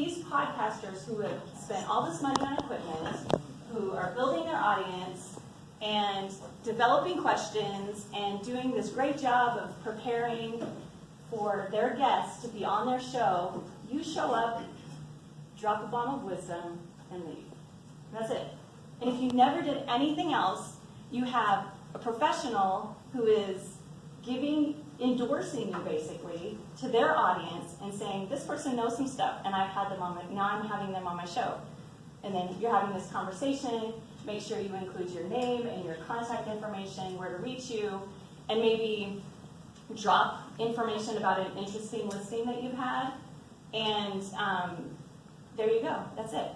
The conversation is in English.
these podcasters who have spent all this money on equipment, who are building their audience and developing questions and doing this great job of preparing for their guests to be on their show, you show up, drop a bomb of wisdom, and leave. That's it. And if you never did anything else, you have a professional who is giving, endorsing you basically to their audience and saying, this person knows some stuff, and I've had them on my, now I'm having them on my show. And then you're having this conversation, make sure you include your name and your contact information, where to reach you, and maybe drop information about an interesting listing that you've had. And um, there you go, that's it.